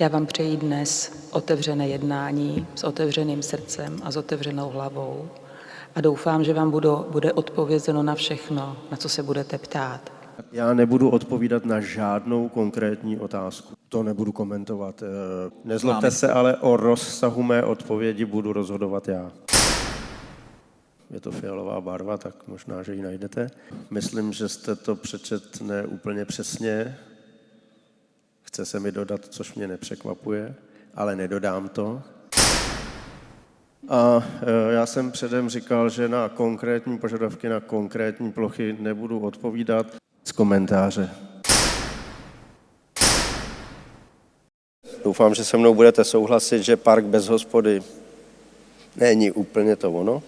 Já vám přeji dnes otevřené jednání s otevřeným srdcem a s otevřenou hlavou a doufám, že vám budu, bude odpovězeno na všechno, na co se budete ptát. Já nebudu odpovídat na žádnou konkrétní otázku. To nebudu komentovat. Eh, Nezlobte se, ale o rozsahu mé odpovědi budu rozhodovat já. Je to fialová barva, tak možná, že ji najdete. Myslím, že jste to přečet ne úplně přesně. Chce se mi dodat, což mě nepřekvapuje, ale nedodám to. A e, já jsem předem říkal, že na konkrétní požadavky na konkrétní plochy nebudu odpovídat z komentáře. Doufám, že se mnou budete souhlasit, že park bez hospody není úplně to ono.